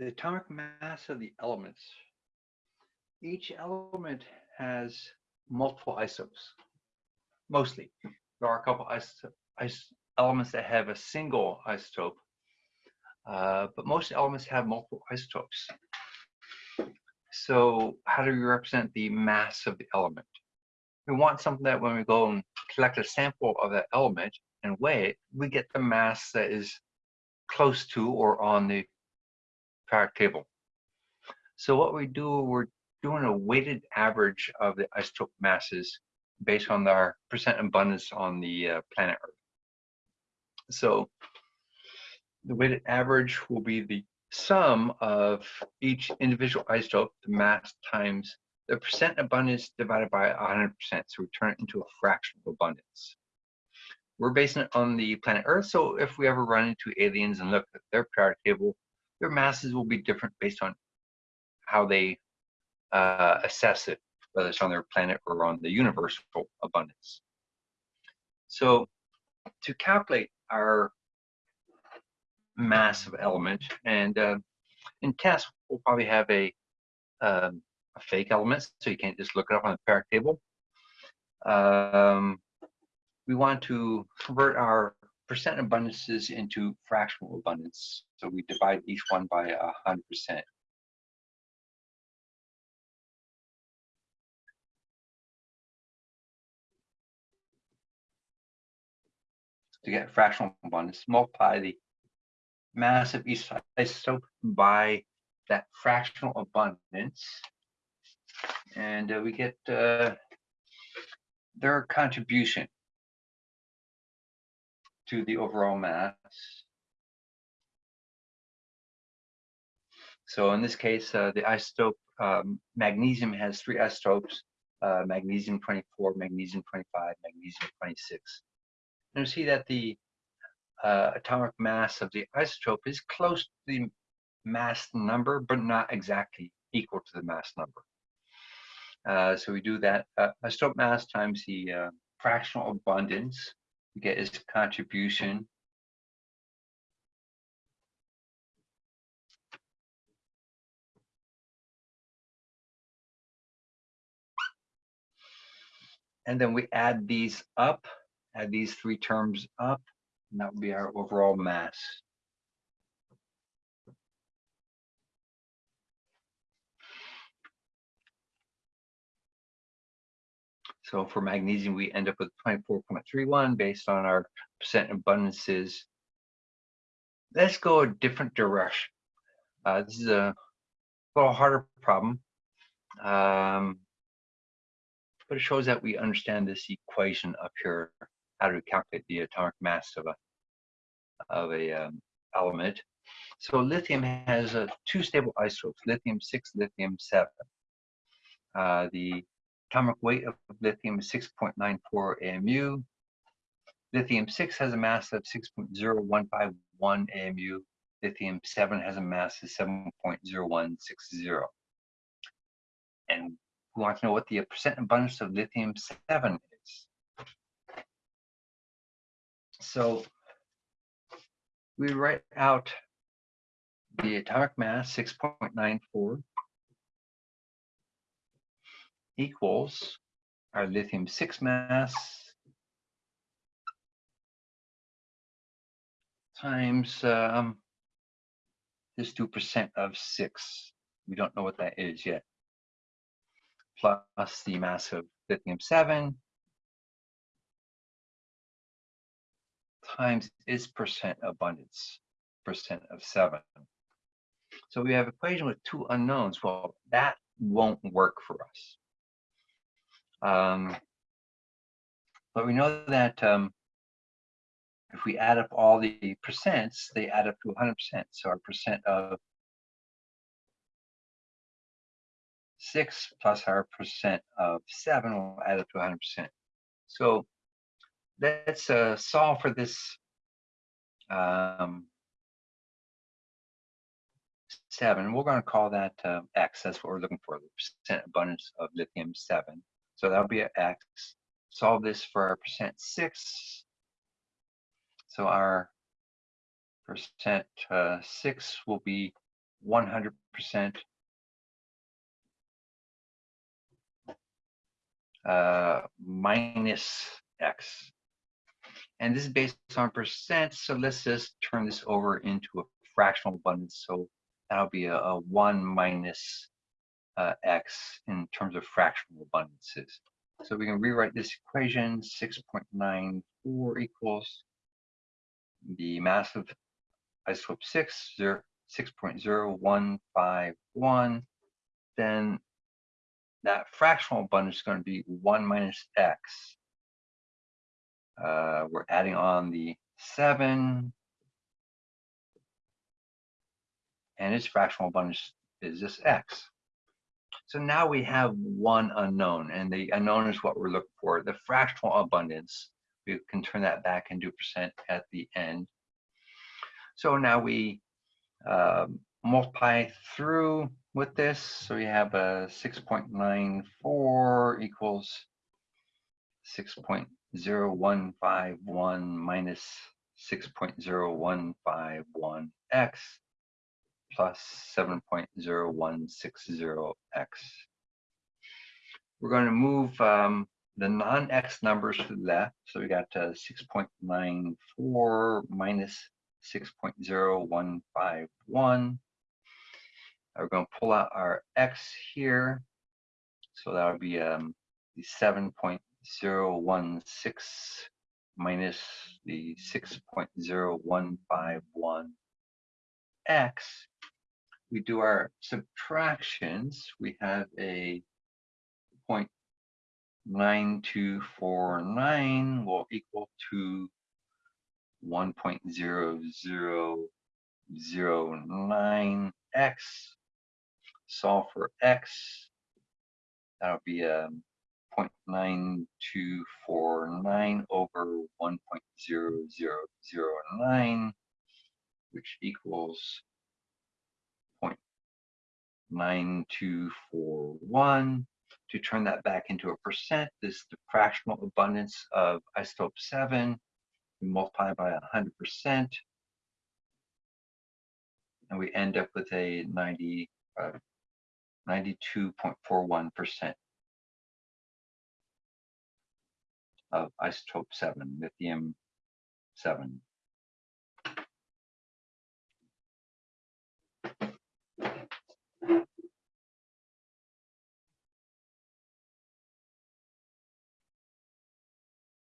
the atomic mass of the elements. Each element has multiple isotopes, mostly. There are a couple elements that have a single isotope, uh, but most elements have multiple isotopes. So how do we represent the mass of the element? We want something that when we go and collect a sample of that element and weigh it, we get the mass that is close to or on the periodic table. So what we do, we're doing a weighted average of the isotope masses based on our percent abundance on the uh, planet Earth. So the weighted average will be the sum of each individual isotope, the mass times the percent abundance divided by 100%. So we turn it into a fraction of abundance. We're basing it on the planet Earth. So if we ever run into aliens and look at their periodic table, their masses will be different based on how they uh, assess it, whether it's on their planet or on the universal abundance. So to calculate our mass of element, and uh, in tests, we'll probably have a, um, a fake element, so you can't just look it up on the periodic table. Um, we want to convert our percent abundances into fractional abundance. So we divide each one by a hundred percent. To get fractional abundance, multiply the mass of each isotope by that fractional abundance. And uh, we get uh, their contribution to the overall mass. So in this case, uh, the isotope um, magnesium has three isotopes, uh, magnesium 24, magnesium 25, magnesium 26. And you see that the uh, atomic mass of the isotope is close to the mass number, but not exactly equal to the mass number. Uh, so we do that uh, isotope mass times the uh, fractional abundance get his contribution. And then we add these up, add these three terms up, and that would be our overall mass. So for magnesium, we end up with 24.31 based on our percent abundances. Let's go a different direction. Uh, this is a little harder problem, um, but it shows that we understand this equation up here, how to calculate the atomic mass of a of a um, element. So lithium has uh, two stable isotopes, lithium 6, lithium 7. Uh, the Atomic weight of lithium is 6.94 AMU. Lithium 6 has a mass of 6.0151 AMU. Lithium 7 has a mass of 7.0160. And we want to know what the percent abundance of lithium 7 is. So we write out the atomic mass 6.94 equals our lithium 6 mass times um, this 2% of 6. We don't know what that is yet. Plus the mass of lithium 7 times its percent abundance, percent of 7. So we have equation with two unknowns. Well, that won't work for us. Um, but we know that um, if we add up all the percents, they add up to 100%. So our percent of 6 plus our percent of 7 will add up to 100%. So let's uh, solve for this um, 7. We're going to call that uh, X. That's what we're looking for, the percent abundance of lithium 7. So that'll be an x. Solve this for our percent 6. So our percent uh, 6 will be 100% uh, minus x. And this is based on percent, so let's just turn this over into a fractional abundance. So that'll be a, a 1 minus uh, x in terms of fractional abundances. So we can rewrite this equation, 6.94 equals the mass of isotope 6, 0, 6.0151, then that fractional abundance is going to be 1 minus x. Uh, we're adding on the 7, and its fractional abundance is this x. So now we have one unknown, and the unknown is what we're looking for. The fractional abundance, we can turn that back into percent at the end. So now we um, multiply through with this. So we have a 6.94 equals 6.0151 minus 6.0151x plus 7.0160x. We're going to move um, the non-x numbers to the left. So we got uh, 6.94 minus 6.0151. We're going to pull out our x here. So that would be um, the 7.016 minus the 6.0151 x we do our subtractions, we have a 0.9249 will equal to 1.0009x. Solve for x. That'll be a um, 0.9249 over 1.0009, which equals 9241. To turn that back into a percent, this is the fractional abundance of isotope 7. We multiply by 100%. And we end up with a 90, uh, 92.41% of isotope 7, lithium 7.